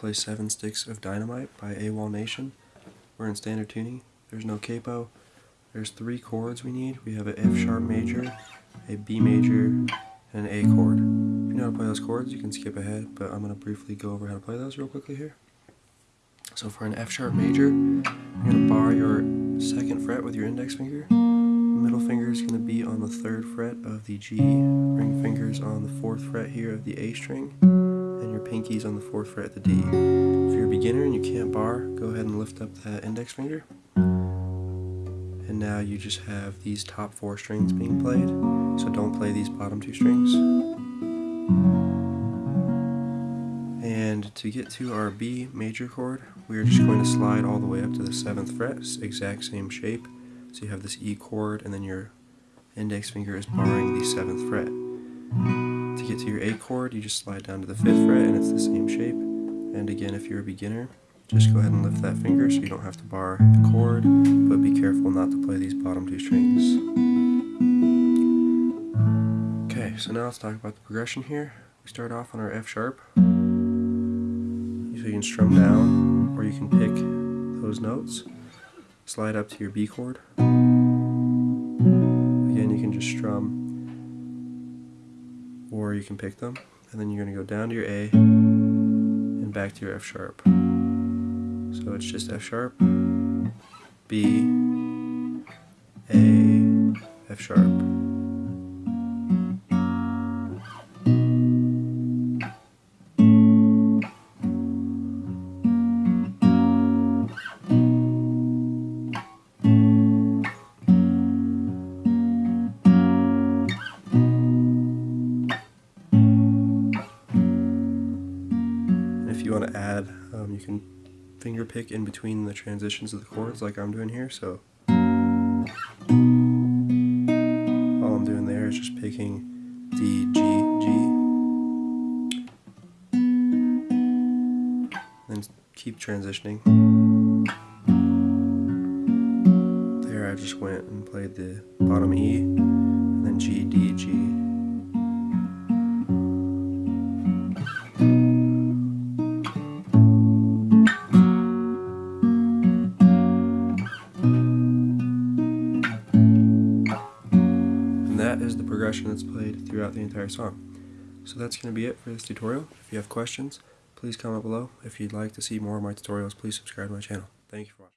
play Seven Sticks of Dynamite by AWOLNATION. We're in standard tuning. There's no capo. There's three chords we need. We have an F sharp major, a B major, and an A chord. If you know how to play those chords, you can skip ahead, but I'm going to briefly go over how to play those real quickly here. So for an F sharp major, you're going to bar your second fret with your index finger. Middle finger is going to be on the third fret of the G. Ring fingers on the fourth fret here of the A string pinkies on the 4th fret at the D. If you're a beginner and you can't bar, go ahead and lift up that index finger. And now you just have these top four strings being played, so don't play these bottom two strings. And to get to our B major chord, we are just going to slide all the way up to the 7th fret, exact same shape. So you have this E chord and then your index finger is barring the 7th fret get to your A chord, you just slide down to the 5th fret and it's the same shape. And again, if you're a beginner, just go ahead and lift that finger so you don't have to bar the chord, but be careful not to play these bottom two strings. Okay, so now let's talk about the progression here. We start off on our F sharp. So you can strum down, or you can pick those notes. Slide up to your B chord. Again, you can just strum or you can pick them and then you're going to go down to your A and back to your F sharp. So it's just F sharp, B, A, F sharp. You want to add, um, you can finger pick in between the transitions of the chords like I'm doing here. So all I'm doing there is just picking D, G, G, then keep transitioning. There I just went and played the bottom E, and then G. that is the progression that's played throughout the entire song. So that's going to be it for this tutorial. If you have questions, please comment below. If you'd like to see more of my tutorials, please subscribe to my channel. Thank you for watching.